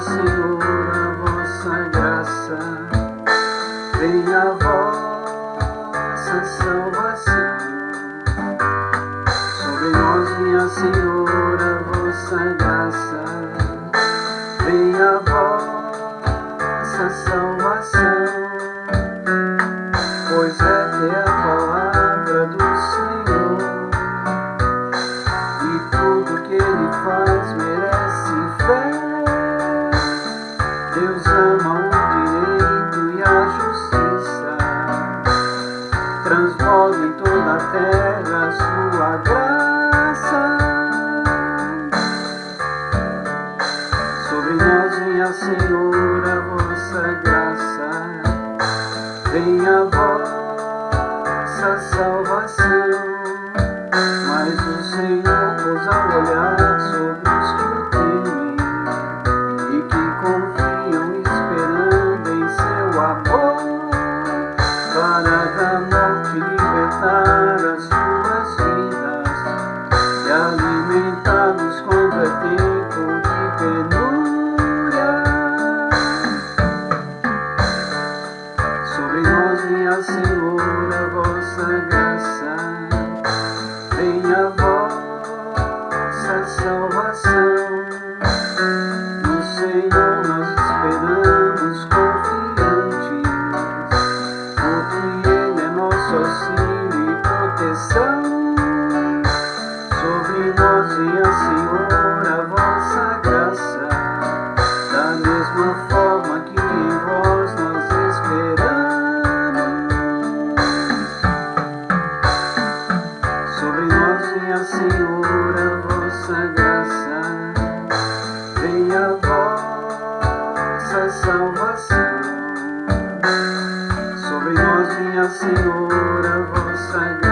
minha Senhora, vossa graça, venha a vossa salvação. Sobre nós, minha Senhora, vossa graça, venha a vossa salvação. Pois é que a palavra do Senhor, e tudo que Ele faz transborda em toda a terra a sua graça. Sobre nós, minha Senhora, vossa graça, venha a vossa salvação. Nós, minha Senhora, vossa graça, venha a vossa salvação. No Senhor nós esperamos confiantes, porque Ele é nosso auxílio e proteção. nossa salvação. Sobre nós, minha Senhora, vossa graça.